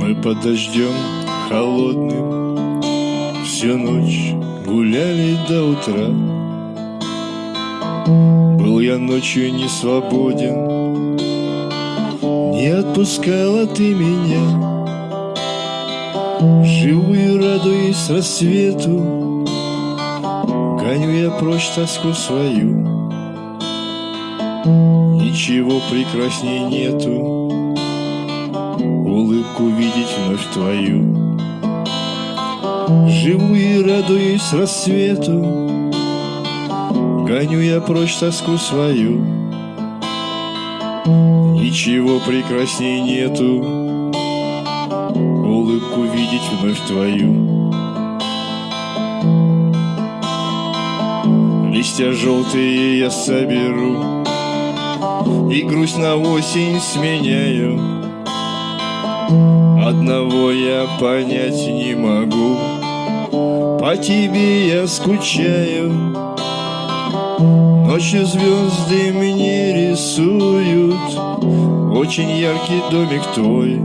Мы под дождем холодным Всю ночь гуляли до утра. Был я ночью не свободен Не отпускала ты меня. Живу и радуюсь рассвету Гоню я прочь тоску свою Ничего прекрасней нету. Улыбку видеть вновь твою. Живу и радуюсь рассвету. Гоню я прочь тоску свою. Ничего прекрасней нету. Улыбку видеть вновь твою. Листья желтые я соберу И грусть на осень сменяю. Одного я понять не могу. По тебе я скучаю. Ночью звезды мне рисуют. Очень яркий домик твой.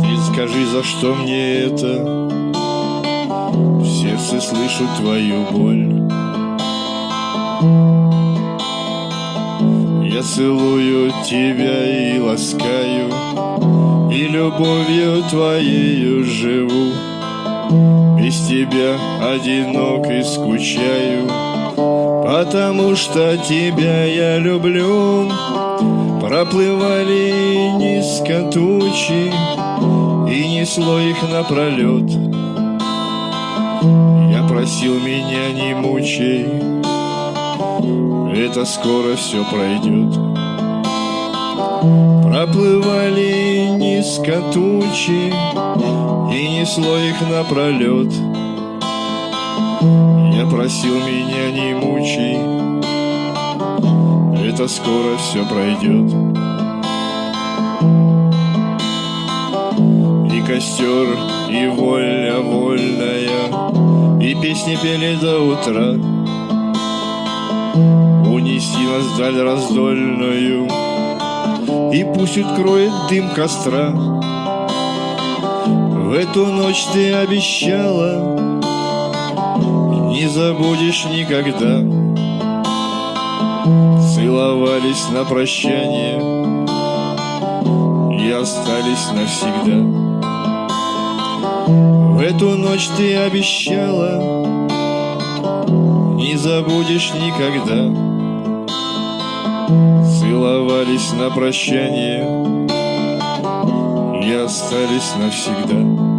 Ты скажи, за что мне это? В сердце слышу твою боль Я целую тебя и ласкаю И любовью твоею живу. Без тебя одинок и скучаю Потому что тебя я люблю. Проплывали низко тучи И несло их напролет Я просил меня не мучай это скоро все пройдет. Проплывали низко тучи И несло их напролет Я просил меня не мучай Это скоро все пройдет И костер, и воля вольная И песни пели до утра Унеси нас вдаль раздольную И пусть откроет дым костра. В эту ночь ты обещала Не забудешь никогда. Целовались на прощание И остались навсегда. В эту ночь ты обещала не забудешь никогда. Целовались на прощание И остались навсегда